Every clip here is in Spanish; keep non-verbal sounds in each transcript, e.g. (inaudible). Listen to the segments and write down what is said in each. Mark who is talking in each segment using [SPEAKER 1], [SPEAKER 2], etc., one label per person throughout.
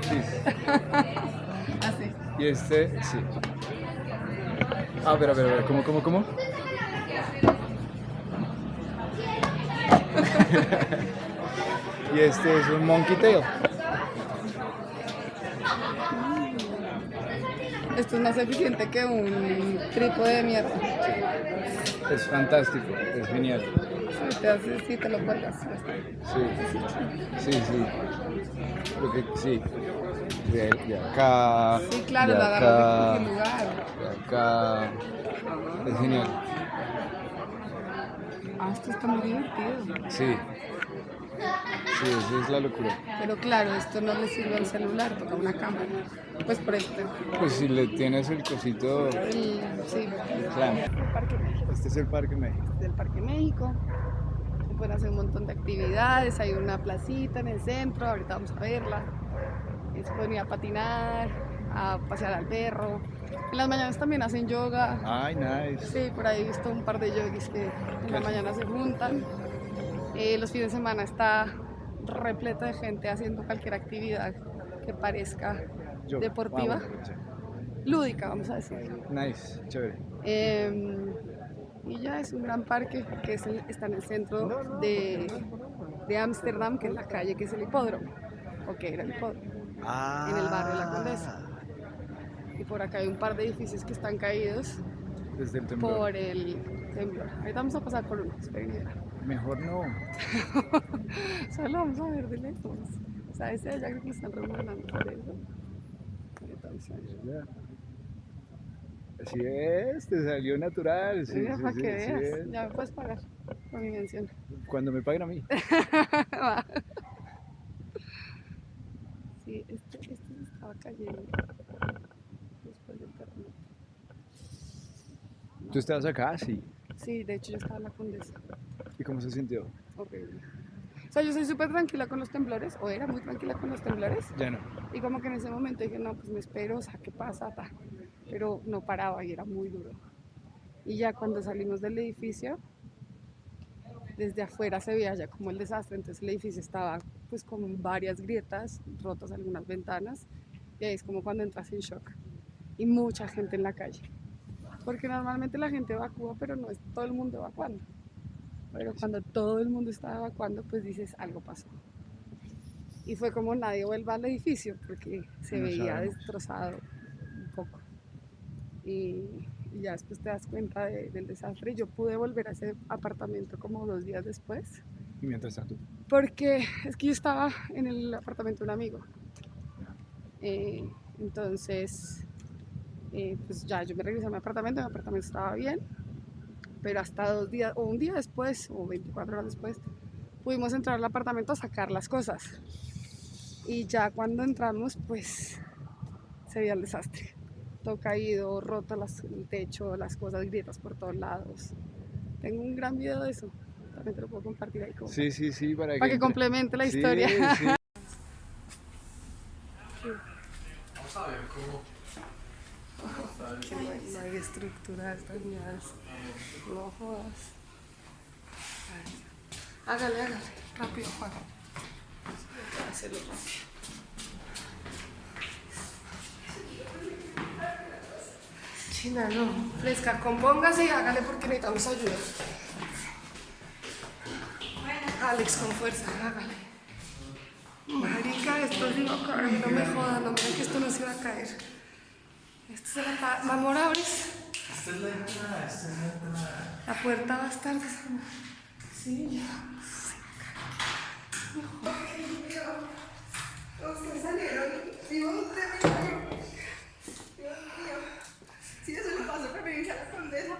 [SPEAKER 1] Cheese. (laughs)
[SPEAKER 2] Así.
[SPEAKER 1] Y este, sí. A ver, a ver, a ver, ¿cómo, cómo, cómo? (laughs) y este es un monkey tail.
[SPEAKER 2] Esto es más eficiente que un trípode de mierda.
[SPEAKER 1] Es fantástico, es genial.
[SPEAKER 2] Si te, haces, si te lo cuelgas.
[SPEAKER 1] Sí, sí, sí. Lo que, sí. De, de acá.
[SPEAKER 2] Sí, claro,
[SPEAKER 1] de
[SPEAKER 2] la de
[SPEAKER 1] acá,
[SPEAKER 2] cualquier lugar.
[SPEAKER 1] de acá. Es genial.
[SPEAKER 2] Ah, esto está muy divertido.
[SPEAKER 1] Sí. Sí, esa es la locura.
[SPEAKER 2] Pero claro, esto no le sirve a un celular, toca una cámara. Pues por esto.
[SPEAKER 1] Pues si le tienes el cosito,
[SPEAKER 2] El, sí,
[SPEAKER 1] el clamp.
[SPEAKER 2] el Parque México.
[SPEAKER 1] Este es el Parque México.
[SPEAKER 2] del Parque México. Se pueden hacer un montón de actividades, hay una placita en el centro, ahorita vamos a verla. Se pueden ir a patinar, a pasear al perro. En las mañanas también hacen yoga.
[SPEAKER 1] Ay, nice.
[SPEAKER 2] Sí, por ahí he visto un par de yogis que en la mañana se juntan. Eh, los fines de semana está repleto de gente haciendo cualquier actividad que parezca Deportiva,
[SPEAKER 1] sí.
[SPEAKER 2] lúdica, vamos a decir.
[SPEAKER 1] Nice, chévere.
[SPEAKER 2] Eh, y ya es un gran parque que es el- está en el centro de de Ámsterdam, que es la calle que es el hipódromo, o que era el hipódromo,
[SPEAKER 1] Ah.
[SPEAKER 2] en el barrio La Condesa. Y por acá hay un par de edificios que están caídos
[SPEAKER 1] Desde el temblor.
[SPEAKER 2] por el temblor. Ahorita vamos a pasar por y verán.
[SPEAKER 1] Mejor no. (laughs)
[SPEAKER 2] Solo vamos a ver de lejos. O sea, ese de allá creo que están remodelando por eso.
[SPEAKER 1] Así es, te salió natural. Sí,
[SPEAKER 2] mira,
[SPEAKER 1] sí,
[SPEAKER 2] para
[SPEAKER 1] sí,
[SPEAKER 2] que veas, ya me puedes pagar por mi mención.
[SPEAKER 1] Cuando me paguen a mí. (laughs)
[SPEAKER 2] Sí, este, este se estaba cayendo después del terremoto.
[SPEAKER 1] ¿Tú estabas acá? Sí.
[SPEAKER 2] Sí, de hecho yo estaba en la condesa.
[SPEAKER 1] ¿Y cómo se sintió?
[SPEAKER 2] Horrible. O sea, yo soy súper tranquila con los temblores, o era muy tranquila con los temblores,
[SPEAKER 1] Ya no.
[SPEAKER 2] y como que en ese momento dije, no, pues me espero, o sea, ¿qué pasa? Ta. Pero no paraba y era muy duro. Y ya cuando salimos del edificio, desde afuera se veía ya como el desastre, entonces el edificio estaba pues con varias grietas, rotas algunas ventanas, y ahí es como cuando entras en shock. Y mucha gente en la calle. Porque normalmente la gente evacúa, pero no es todo el mundo evacuando. Pero cuando todo el mundo estaba evacuando, pues dices, algo pasó. Y fue como nadie vuelva al edificio, porque se
[SPEAKER 1] No
[SPEAKER 2] veía
[SPEAKER 1] sabemos.
[SPEAKER 2] destrozado un poco. Y, y ya después te das cuenta de- del desastre. Yo pude volver a ese apartamento como dos días después,
[SPEAKER 1] Y mientras tanto.
[SPEAKER 2] porque es que yo estaba en el apartamento de un amigo. Eh, entonces, eh, pues ya yo me regresé a mi apartamento, mi apartamento estaba bien, pero hasta dos días, o un día después, o 24 horas después, pudimos entrar al apartamento a sacar las cosas. Y ya cuando entramos, pues se veía el desastre. Todo caído, roto las- el techo, las cosas, grietas por todos lados. Tengo un gran video de eso. También te lo puedo compartir ahí como
[SPEAKER 1] Sí, sí, sí, para que.
[SPEAKER 2] para que complemente la
[SPEAKER 1] Sí,
[SPEAKER 2] historia.
[SPEAKER 1] sí. (laughs)
[SPEAKER 3] Vamos a ver cómo.
[SPEAKER 2] No hay, no hay estructura de estas mierdas. No jodas. Hágale, hágale. Rápido, Juan. Hacerlo rápido. China, no. Fresca, compóngase y hágale porque necesitamos ayuda. Alex, con fuerza, hágale. Marica, esto se iba. No me jodas, no mira que esto no se iba a caer. Esto se la Mamor, ¿abres?
[SPEAKER 3] Esta es la entrada, esta es la entrada.
[SPEAKER 2] La puerta va a estar. Sí, ya. Ustedes salieron vivos de milagro. Dios mío. Si eso le pasó a la condesa,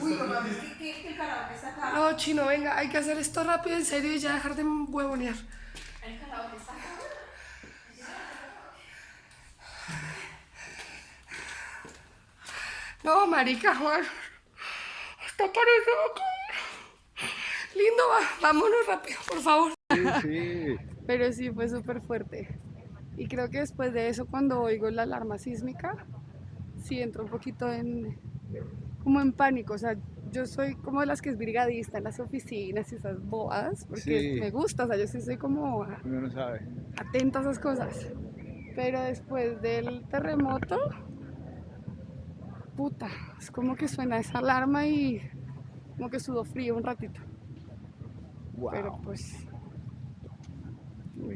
[SPEAKER 4] Uy, mamá, ¿qué, qué, qué carajo está acá?
[SPEAKER 2] No, chino, venga, hay que hacer esto rápido, en serio, y ya dejar de huevonear.
[SPEAKER 4] Está.
[SPEAKER 2] No, marica, Juan. Hasta parece acá. Lindo, va. Vámonos rápido, por favor.
[SPEAKER 1] Sí, sí.
[SPEAKER 2] Pero sí, fue súper fuerte. Y creo que después de eso, cuando oigo la alarma sísmica, sí entro un poquito en, como en pánico. O sea, yo soy como de las que es brigadista en las oficinas y esas bobadas, porque
[SPEAKER 1] Sí.
[SPEAKER 2] me gusta, o sea, yo sí soy como
[SPEAKER 1] Uno no sabe.
[SPEAKER 2] atenta a esas cosas. Pero después del terremoto, puta, es como que suena esa alarma y como que sudo frío un ratito.
[SPEAKER 1] Wow.
[SPEAKER 2] Pero pues,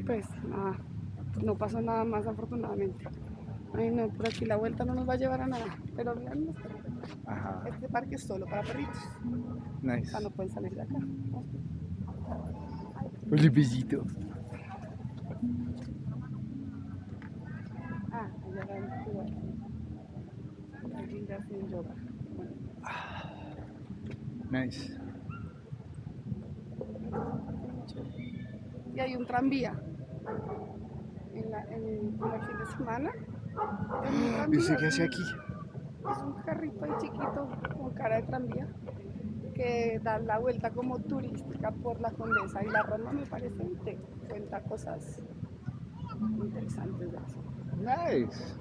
[SPEAKER 2] pues nada, no pasó nada más afortunadamente. Ay no, por aquí la vuelta no nos va a llevar a nada. Pero perritos.
[SPEAKER 1] Ajá.
[SPEAKER 2] este parque es solo para perritos. O
[SPEAKER 1] Nice.
[SPEAKER 2] sea, no pueden salir de acá.
[SPEAKER 1] Hola, besito.
[SPEAKER 2] Ah, allá va el lugar. Alguien ya hace yoga.
[SPEAKER 1] Nice.
[SPEAKER 2] Y hay un tranvía. En la, en, como el fin de semana. Hay un
[SPEAKER 1] ¿Y
[SPEAKER 2] tranvía,
[SPEAKER 1] usted qué hace aquí?
[SPEAKER 2] Es un carrito ahí chiquito con cara de tranvía que da la vuelta como turística por la Condesa y la Roma me parece y te cuenta cosas interesantes de eso.
[SPEAKER 1] Nice.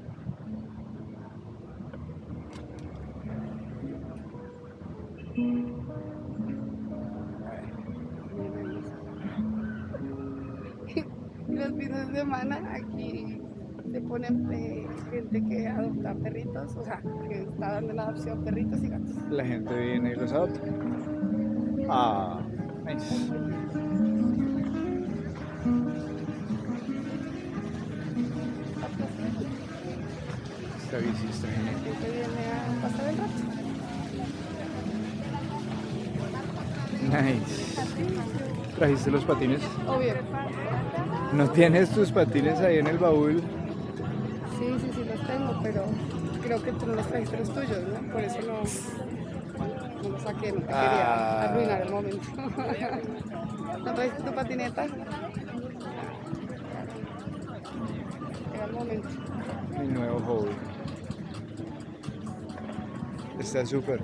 [SPEAKER 1] (laughs)
[SPEAKER 2] Los fines de semana aquí se ponen eh, gente que adopta perritos, o sea, que está dando en adopción perritos y gatos.
[SPEAKER 1] La gente viene y los adopta. Ah, nice. Esta bici está genial.
[SPEAKER 2] Que viene a pasar el rato.
[SPEAKER 1] Nice. ¿Trajiste los patines?
[SPEAKER 2] Obvio.
[SPEAKER 1] ¿No tienes tus patines ahí en el baúl?
[SPEAKER 2] Sí, sí, sí los tengo, pero creo que tú no los trajiste los tuyos, ¿no? Por eso no, no los saqué, no te
[SPEAKER 1] Ah.
[SPEAKER 2] quería arruinar el momento. (laughs) ¿No trajiste tu patineta? Era el momento.
[SPEAKER 1] Mi nuevo hobby. Está súper.